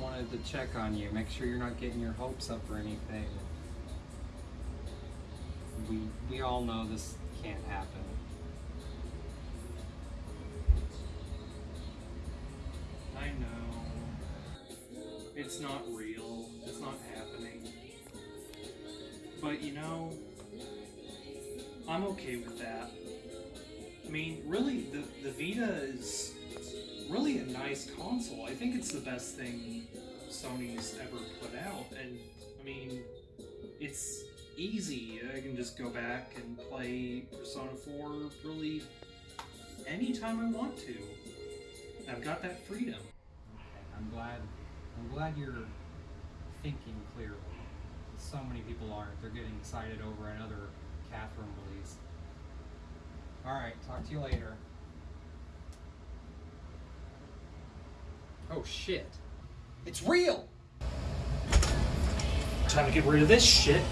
wanted to check on you, make sure you're not getting your hopes up or anything. We we all know this can't happen. I know. It's not real. It's not happening. But you know, I'm okay with that. I mean, really, the, the Vita is really a nice console. I think it's the best thing Sony's ever put out. And, I mean, it's easy. I can just go back and play Persona 4 really anytime I want to. I've got that freedom. I'm glad. I'm glad you're thinking clearly. So many people aren't. They're getting excited over another Catherine release. All right, talk to you later. Oh shit. It's real! Time to get rid of this shit.